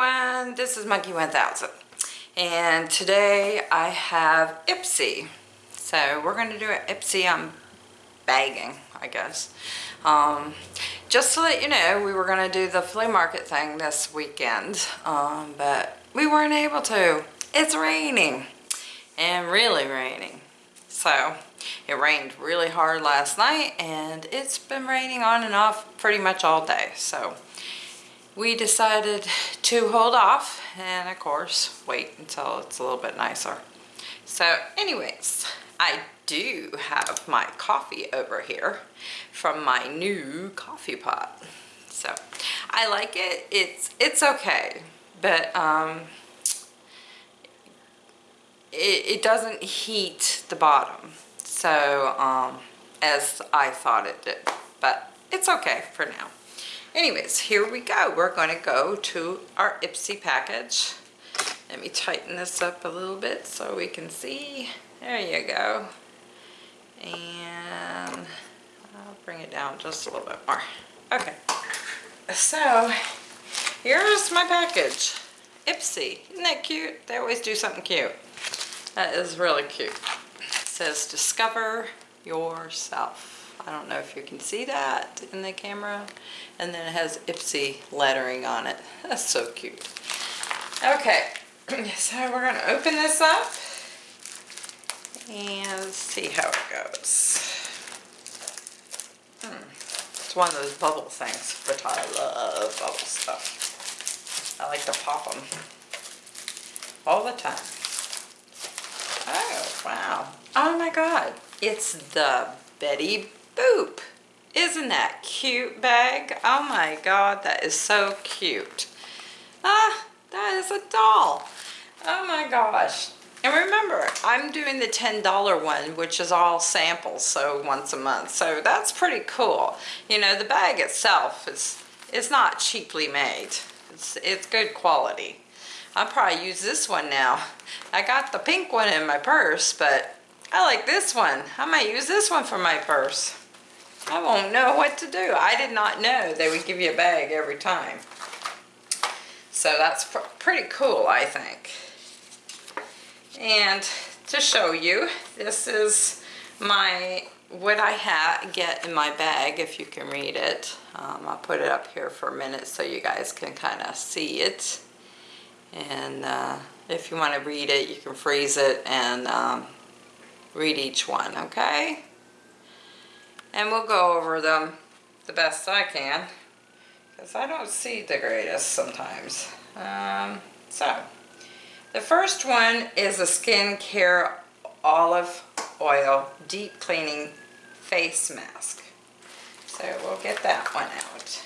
everyone, this is Monkey 1000 and today I have Ipsy. So we're going to do an Ipsy on bagging, I guess. Um, just to let you know, we were going to do the flea market thing this weekend, um, but we weren't able to. It's raining and really raining. So it rained really hard last night and it's been raining on and off pretty much all day. So we decided to hold off and of course wait until it's a little bit nicer. So anyways, I do have my coffee over here from my new coffee pot. So I like it. It's it's okay, but um, it, it doesn't heat the bottom. So um, as I thought it did, but it's okay for now anyways, here we go. We're going to go to our Ipsy package. Let me tighten this up a little bit so we can see. There you go. And I'll bring it down just a little bit more. Okay. So, here's my package. Ipsy. Isn't that cute? They always do something cute. That is really cute. It says, discover yourself. I don't know if you can see that in the camera. And then it has Ipsy lettering on it. That's so cute. Okay, so we're going to open this up and see how it goes. Hmm. It's one of those bubble things, but I love bubble stuff. I like to pop them all the time. Oh, wow. Oh my God. It's the Betty Boop. Isn't that cute bag? Oh my god, that is so cute. Ah, that is a doll. Oh my gosh. And remember, I'm doing the $10 one, which is all samples, so once a month. So that's pretty cool. You know, the bag itself is, is not cheaply made. It's, it's good quality. I'll probably use this one now. I got the pink one in my purse, but I like this one. I might use this one for my purse. I won't know what to do. I did not know they would give you a bag every time. So that's pr pretty cool, I think. And to show you, this is my what I ha get in my bag, if you can read it. Um, I'll put it up here for a minute so you guys can kind of see it. And uh, if you want to read it, you can freeze it and um, read each one, okay? And we'll go over them the best I can because I don't see the greatest sometimes. Um, so, the first one is a skincare olive oil deep cleaning face mask. So we'll get that one out.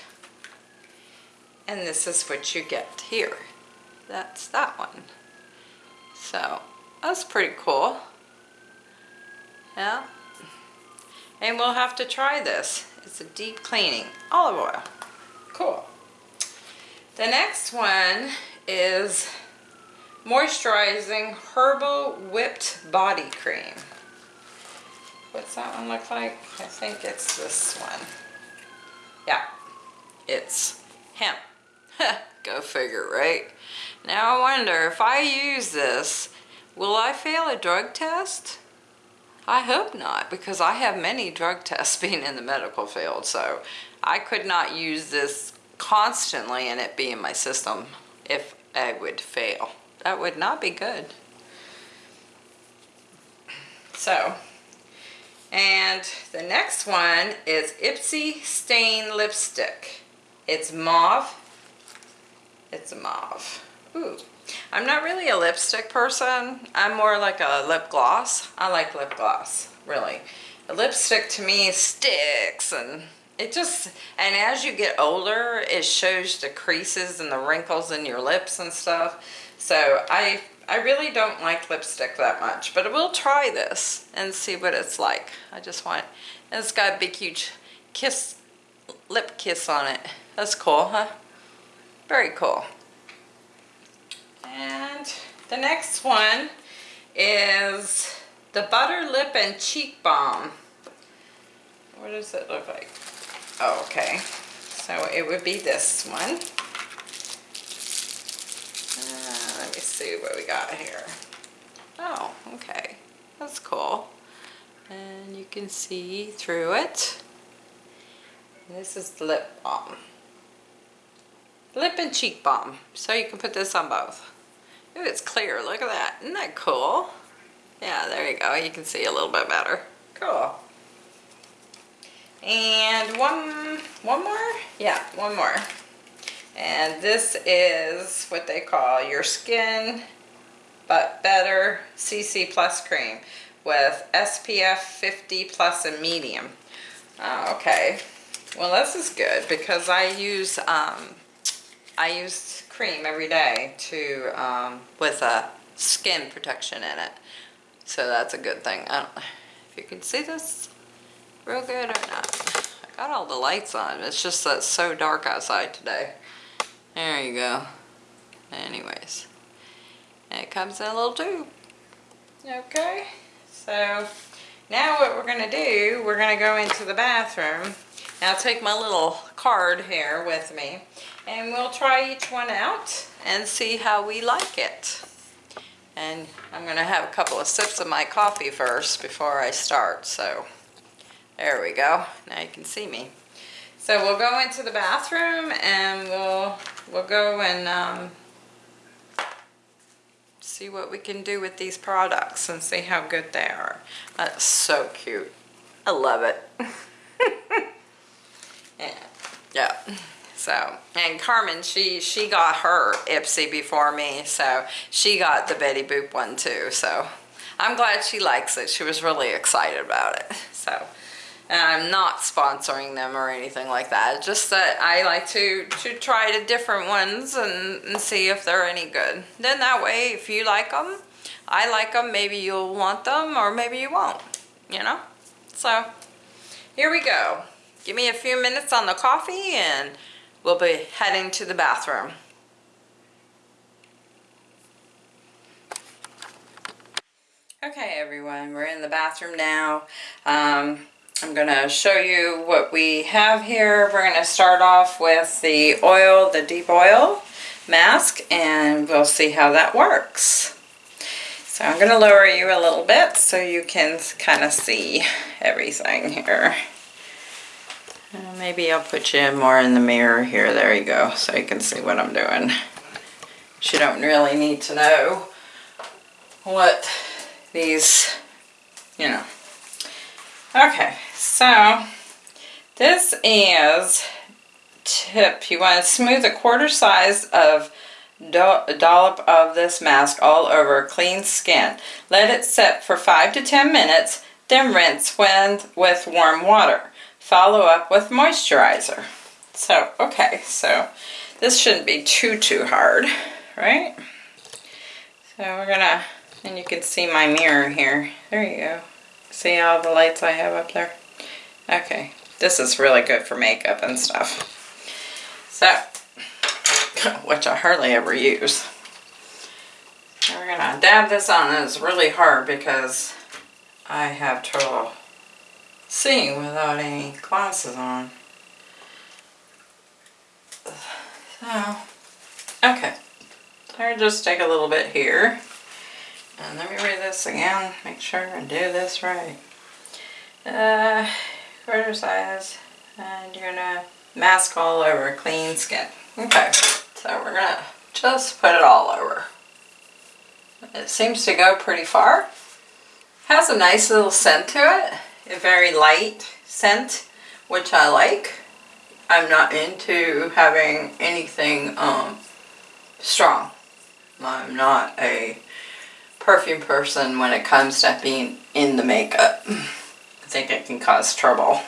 And this is what you get here. That's that one. So that's pretty cool. Yeah. And we'll have to try this. It's a deep cleaning olive oil. Cool. The next one is moisturizing herbal whipped body cream. What's that one look like? I think it's this one. Yeah, it's hemp. Go figure, right? Now I wonder if I use this, will I fail a drug test? I hope not, because I have many drug tests being in the medical field, so I could not use this constantly and it be in my system if I would fail. That would not be good. So, and the next one is Ipsy Stain Lipstick. It's mauve. It's mauve. Ooh, I'm not really a lipstick person. I'm more like a lip gloss. I like lip gloss, really. A lipstick to me sticks and it just, and as you get older, it shows the creases and the wrinkles in your lips and stuff. So I, I really don't like lipstick that much, but I will try this and see what it's like. I just want, and it's got a big huge kiss, lip kiss on it. That's cool, huh? Very cool. And the next one is the Butter Lip and Cheek Balm. What does it look like? Oh, okay. So it would be this one. Uh, let me see what we got here. Oh, okay. That's cool. And you can see through it. This is the lip balm. Lip and cheek balm. So you can put this on both. Ooh, it's clear. Look at that. Isn't that cool? Yeah, there you go. You can see a little bit better. Cool. And one, one more? Yeah, one more. And this is what they call your skin but better CC plus cream with SPF 50 plus and medium. Oh, okay. Well, this is good because I use um, I use cream every day to um, with a skin protection in it. So that's a good thing. I don't if you can see this real good or not. I got all the lights on. It's just that it's so dark outside today. There you go. Anyways. it comes in a little tube. Okay. So now what we're going to do, we're going to go into the bathroom. Now take my little card here with me and we'll try each one out and see how we like it. And I'm going to have a couple of sips of my coffee first before I start. So there we go. Now you can see me. So we'll go into the bathroom and we'll we'll go and um, see what we can do with these products and see how good they are. That's so cute. I love it. yeah. yeah. So, and Carmen, she, she got her Ipsy before me, so she got the Betty Boop one too. So I'm glad she likes it. She was really excited about it. So, and I'm not sponsoring them or anything like that. Just that I like to, to try the different ones and, and see if they're any good. Then that way, if you like them, I like them, maybe you'll want them or maybe you won't, you know? So, here we go. Give me a few minutes on the coffee and we'll be heading to the bathroom. Okay everyone, we're in the bathroom now. Um, I'm going to show you what we have here. We're going to start off with the oil, the deep oil mask, and we'll see how that works. So I'm going to lower you a little bit so you can kind of see everything here. Uh, maybe I'll put you more in the mirror here. There you go, so you can see what I'm doing. You don't really need to know what these, you know. Okay, so this is tip. You want to smooth a quarter size of dollop of this mask all over clean skin. Let it set for 5 to 10 minutes, then rinse when, with warm water. Follow up with moisturizer. So, okay, so this shouldn't be too, too hard, right? So we're gonna, and you can see my mirror here. There you go. See all the lights I have up there? Okay, this is really good for makeup and stuff. So, which I hardly ever use. So we're gonna dab this on. It's really hard because I have trouble seeing without any glasses on. So, okay. I just take a little bit here. And let me read this again. Make sure I do this right. Uh, quarter size. And you're gonna mask all over clean skin. Okay, so we're gonna just put it all over. It seems to go pretty far. Has a nice little scent to it a very light scent, which I like. I'm not into having anything um, strong. I'm not a perfume person when it comes to being in the makeup. I think it can cause trouble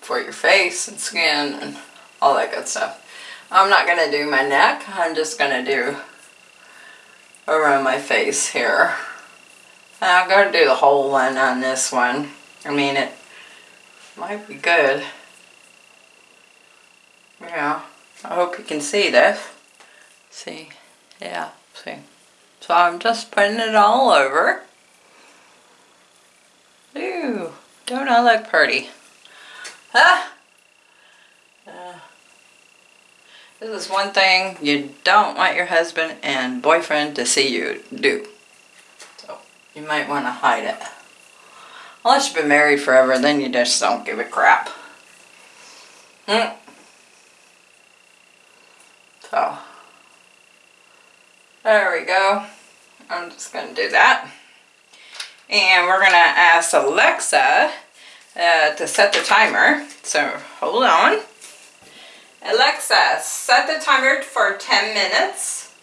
for your face and skin and all that good stuff. I'm not going to do my neck. I'm just going to do around my face here. I'm going to do the whole one on this one. I mean, it might be good. Yeah, I hope you can see this. See, yeah, see. So I'm just putting it all over. Ooh, don't I look pretty? Huh? Uh, This is one thing you don't want your husband and boyfriend to see you do. You might want to hide it. Unless you've been married forever, then you just don't give a crap. Hmm. So, there we go. I'm just going to do that. And we're going to ask Alexa uh, to set the timer. So, hold on. Alexa, set the timer for 10 minutes.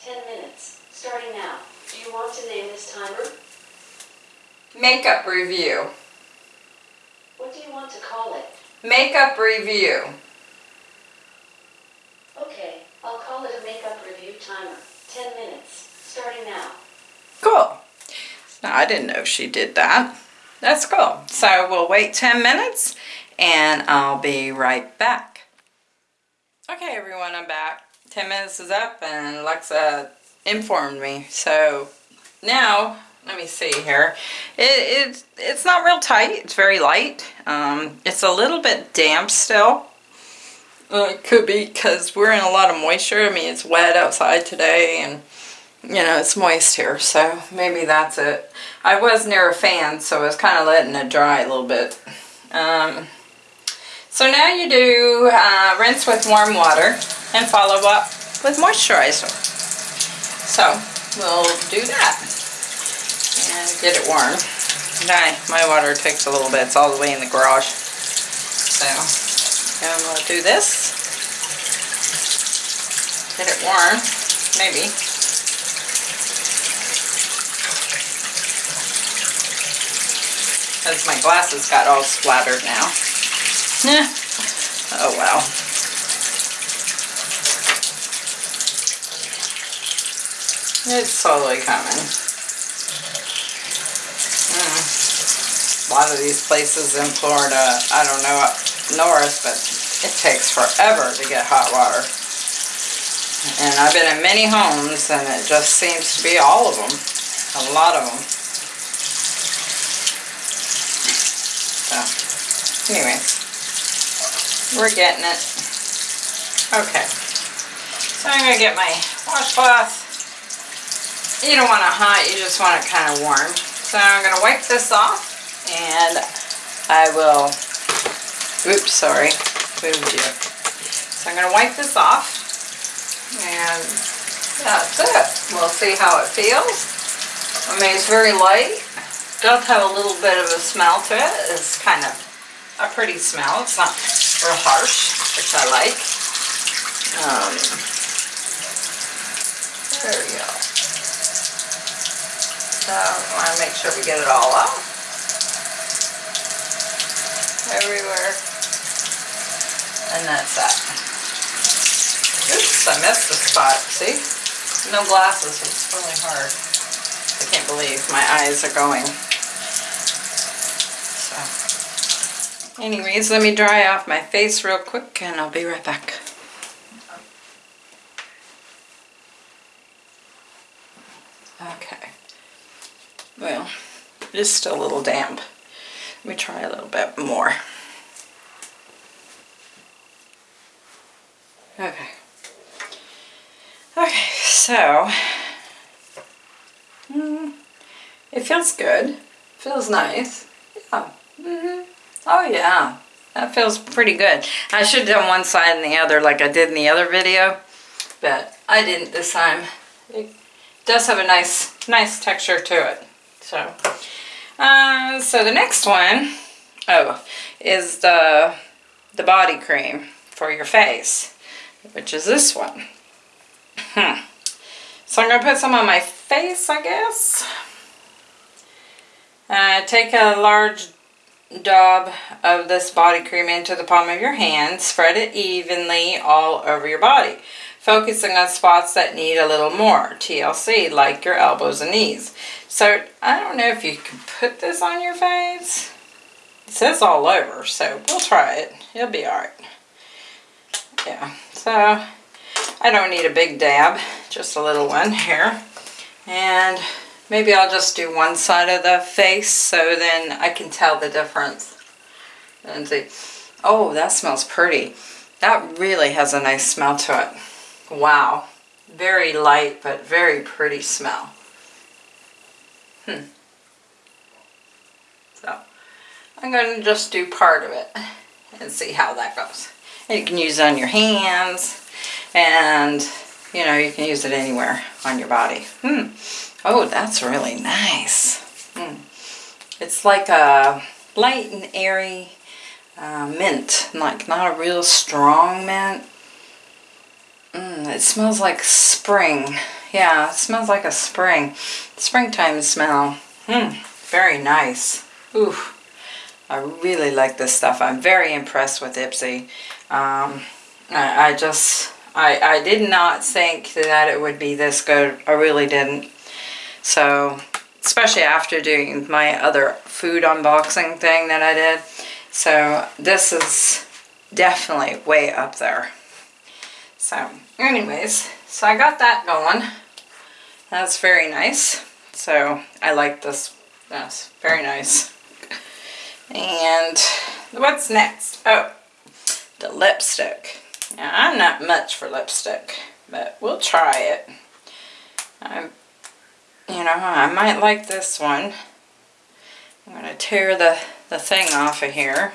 10 minutes, starting now. You want to name this timer? Makeup review. What do you want to call it? Makeup review. Okay, I'll call it a makeup review timer. 10 minutes, starting now. Cool. Now, I didn't know she did that. That's cool. So we'll wait 10 minutes and I'll be right back. Okay everyone, I'm back. 10 minutes is up and Alexa informed me. So now, let me see here. It, it, it's not real tight, it's very light. Um, it's a little bit damp still. Uh, it could be because we're in a lot of moisture. I mean, it's wet outside today and you know, it's moist here, so maybe that's it. I was near a fan, so I was kind of letting it dry a little bit. Um, so now you do uh, rinse with warm water and follow up with moisturizer. So we'll do that and get it warm. Okay, my water takes a little bit. It's all the way in the garage. So, and we'll do this. Get it warm, maybe. Because my glasses got all splattered now. Oh well. It's slowly coming. Mm. A lot of these places in Florida, I don't know up north, but it takes forever to get hot water. And I've been in many homes and it just seems to be all of them. A lot of them. So, anyway, We're getting it. Okay. So I'm going to get my washcloth. You don't want it hot, you just want it kind of warm. So I'm going to wipe this off and I will, oops, sorry, moved you. So I'm going to wipe this off and that's it. We'll see how it feels. I mean, it's very light. Does have a little bit of a smell to it. It's kind of a pretty smell. It's not real harsh, which I like. Um, there we go. So we want to make sure we get it all off. Everywhere. And that's that. Oops, I missed the spot. See? No glasses, it's really hard. I can't believe my eyes are going. So. Anyways, let me dry off my face real quick and I'll be right back. Okay. Well, it is still a little damp. Let me try a little bit more. Okay. Okay, so mm, it feels good. Feels nice. Yeah. Mm -hmm. Oh yeah, that feels pretty good. I should have done one side and the other like I did in the other video, but I didn't this time. It does have a nice, nice texture to it. So, uh, so the next one, oh, is the, the body cream for your face, which is this one. Hmm. So I'm going to put some on my face, I guess. Uh, take a large daub of this body cream into the palm of your hand. Spread it evenly all over your body, focusing on spots that need a little more TLC, like your elbows and knees. So I don't know if you can put this on your face. It says all over, so we'll try it. It'll be alright. Yeah, so I don't need a big dab, just a little one here. And Maybe I'll just do one side of the face so then I can tell the difference. And see, oh, that smells pretty. That really has a nice smell to it. Wow. Very light, but very pretty smell. Hmm. So, I'm going to just do part of it and see how that goes. And you can use it on your hands and, you know, you can use it anywhere on your body. Hmm. Oh, that's really nice. Hmm. It's like a light and airy uh, mint, like not a real strong mint. Mm, it smells like spring. Yeah, it smells like a spring. Springtime smell. Hmm, very nice. Ooh, I really like this stuff. I'm very impressed with Ipsy. Um, I, I just, I, I did not think that it would be this good. I really didn't. So, especially after doing my other food unboxing thing that I did. So this is definitely way up there. So anyways, so I got that going. That's very nice. So I like this. Yes, very nice. And what's next? Oh, the lipstick. Now I'm not much for lipstick, but we'll try it. I'm you know, I might like this one. I'm going to tear the, the thing off of here.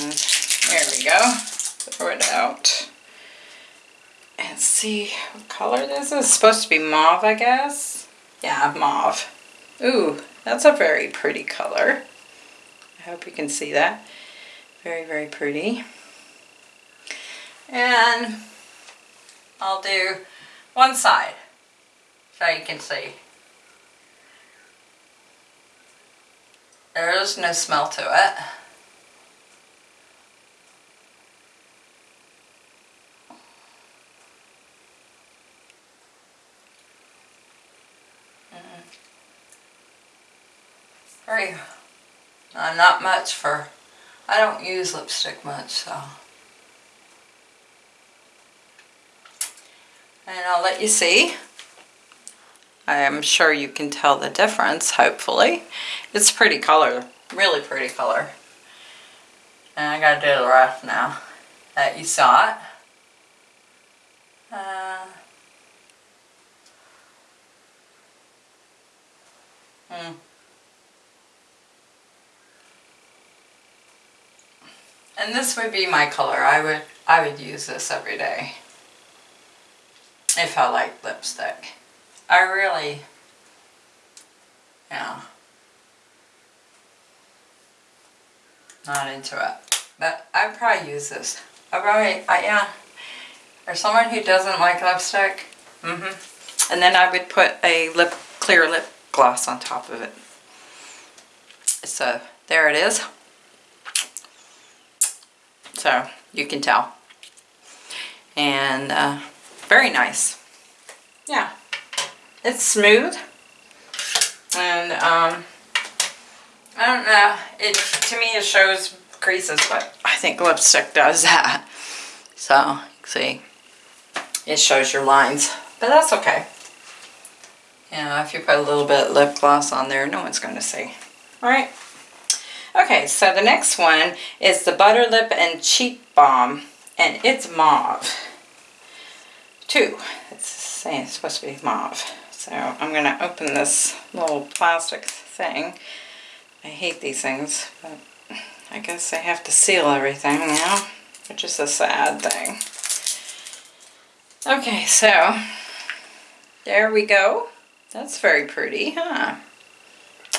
And there we go. Throw it out. And see what color this is. It's supposed to be mauve, I guess. Yeah, mauve. Ooh, that's a very pretty color. I hope you can see that. Very, very pretty. And I'll do one side so you can see. There is no smell to it. Very, uh, not much for, I don't use lipstick much so. and I'll let you see. I am sure you can tell the difference, hopefully. It's pretty color, really pretty color. And I gotta do the rest now that you saw it. Uh, hmm. And this would be my color. I would I would use this every day if I like lipstick. I really, yeah, not into it. But I'd probably use this. I probably, I, yeah, for someone who doesn't like lipstick, mm-hmm. And then I would put a lip clear lip gloss on top of it. So there it is. So you can tell. And uh, very nice. Yeah, it's smooth. And um, I don't know, it to me it shows creases, but I think lipstick does that. So, see, it shows your lines, but that's okay. You know, if you put a little bit lip gloss on there, no one's going to see. Alright? Okay, so the next one is the Butter Lip and Cheek Balm, and it's mauve two. It's saying it's supposed to be mauve. So I'm going to open this little plastic thing. I hate these things, but I guess I have to seal everything now, which is a sad thing. Okay, so there we go. That's very pretty, huh?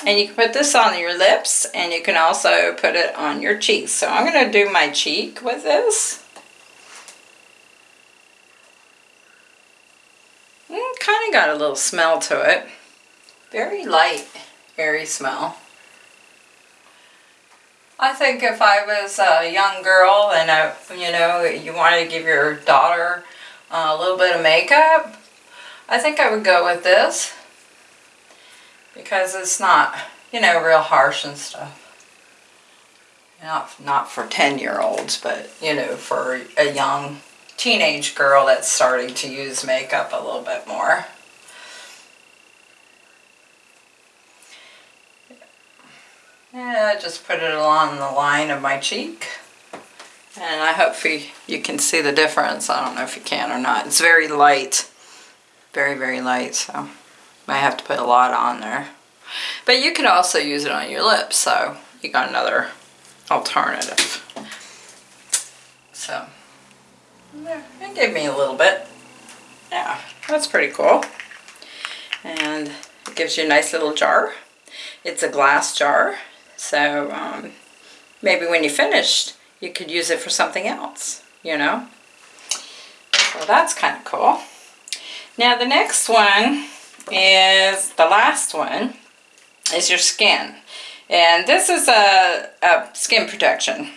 And you can put this on your lips, and you can also put it on your cheeks. So I'm going to do my cheek with this. Mm, kind of got a little smell to it. Very light, airy smell. I think if I was a young girl and I, you know, you wanted to give your daughter a little bit of makeup, I think I would go with this because it's not, you know, real harsh and stuff. Not, not for 10 year olds, but, you know, for a young teenage girl that's starting to use makeup a little bit more. Yeah, just put it along the line of my cheek. And I hope you, you can see the difference. I don't know if you can or not. It's very light. Very, very light, so might have to put a lot on there. But you could also use it on your lips, so you got another alternative. So, yeah, it gave me a little bit. Yeah, that's pretty cool. And it gives you a nice little jar. It's a glass jar, so um, maybe when you finished, you could use it for something else, you know? So that's kind of cool. Now the next one is the last one is your skin. And this is a, a skin protection.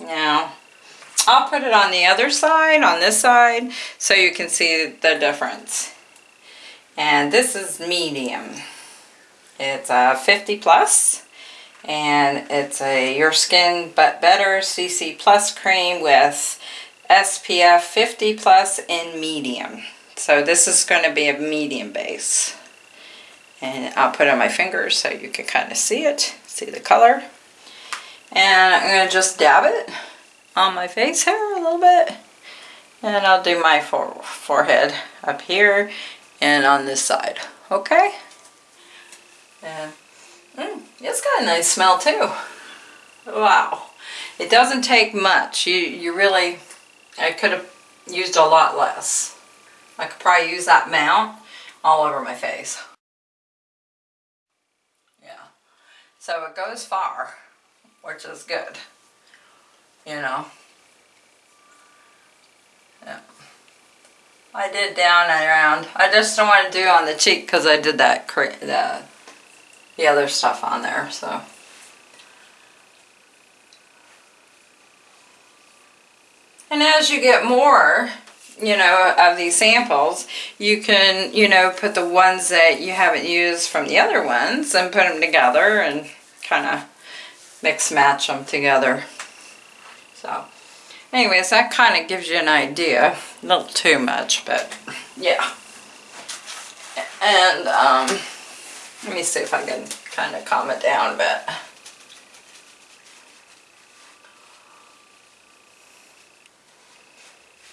Now, I'll put it on the other side, on this side, so you can see the difference. And this is medium. It's a 50 plus, and it's a Your Skin But Better CC Plus cream with SPF 50 plus in medium. So this is going to be a medium base. And I'll put it on my fingers so you can kind of see it, see the color. And I'm going to just dab it on my face here a little bit. And I'll do my for forehead up here and on this side. Okay? And mm, it's got a nice smell too. Wow. It doesn't take much. You, you really, I could have used a lot less. I could probably use that mount all over my face. Yeah. So it goes far, which is good. You know. Yeah. I did down and around. I just don't want to do on the cheek because I did that the the other stuff on there. So. And as you get more, you know, of these samples, you can, you know, put the ones that you haven't used from the other ones and put them together and kind of mix match them together. So, anyways, that kind of gives you an idea. A little too much, but yeah. And, um, let me see if I can kind of calm it down a bit.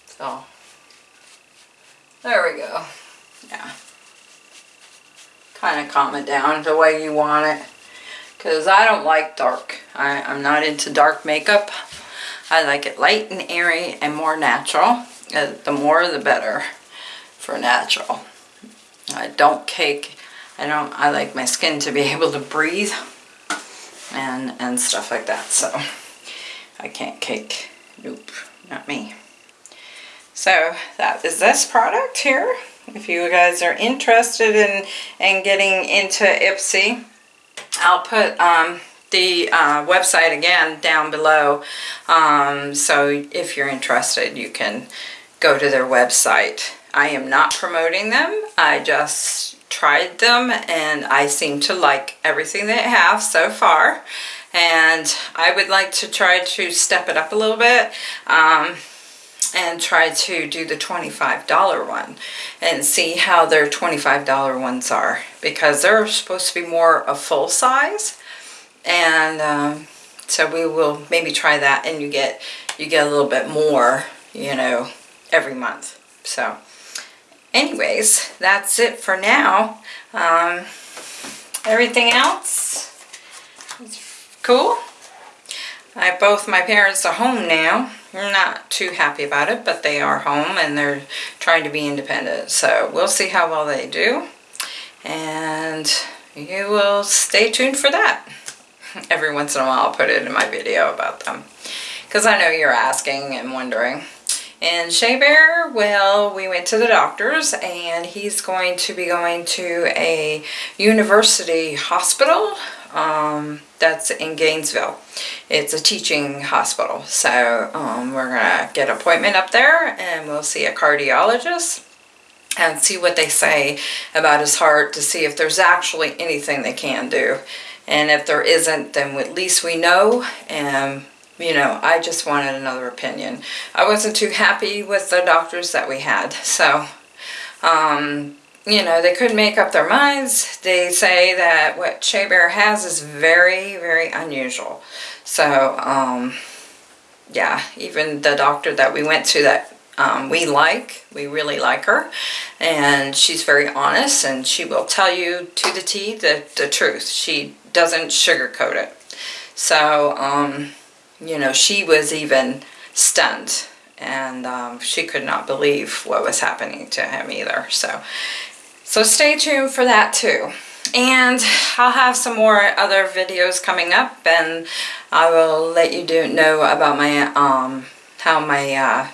So, there we go. Yeah. Kind of calm it down the way you want it. Because I don't like dark. I, I'm not into dark makeup. I like it light and airy and more natural. Uh, the more the better for natural. I don't cake. I don't. I like my skin to be able to breathe and and stuff like that. So I can't cake. Nope, not me. So that is this product here. If you guys are interested in, in getting into Ipsy, I'll put um, the uh, website again down below. Um, so if you're interested, you can go to their website. I am not promoting them. I just tried them and I seem to like everything they have so far. And I would like to try to step it up a little bit. Um, and try to do the $25 one and see how their $25 ones are because they're supposed to be more a full size. And um, so we will maybe try that and you get you get a little bit more you know every month. So anyways that's it for now. Um, everything else? Is cool? I both my parents are home now not too happy about it but they are home and they're trying to be independent. So we'll see how well they do. And you will stay tuned for that. Every once in a while I'll put it in my video about them. Because I know you're asking and wondering. And Shea Bear, well, we went to the doctor's and he's going to be going to a university hospital um, that's in Gainesville. It's a teaching hospital. So um, we're going to get an appointment up there and we'll see a cardiologist and see what they say about his heart to see if there's actually anything they can do. And if there isn't, then at least we know. And, you know, I just wanted another opinion. I wasn't too happy with the doctors that we had. So, um, you know, they couldn't make up their minds. They say that what Shea Bear has is very, very unusual. So, um, yeah, even the doctor that we went to that um, we like, we really like her, and she's very honest and she will tell you to the T the, the truth. She doesn't sugarcoat it. So, um, you know, she was even stunned and um, she could not believe what was happening to him either. So, so stay tuned for that too. And I'll have some more other videos coming up and I will let you do know about my, um, how my, uh,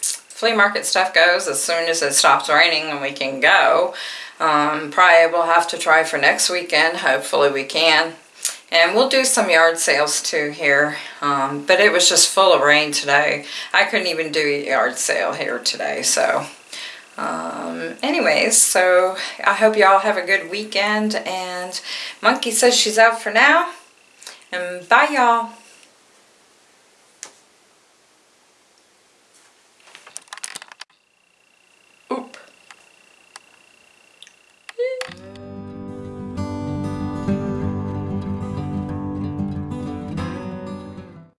flea market stuff goes as soon as it stops raining and we can go. Um, probably we'll have to try for next weekend. Hopefully we can. And we'll do some yard sales too here. Um, but it was just full of rain today. I couldn't even do a yard sale here today. So um, anyways, so I hope y'all have a good weekend. And Monkey says she's out for now. And bye y'all.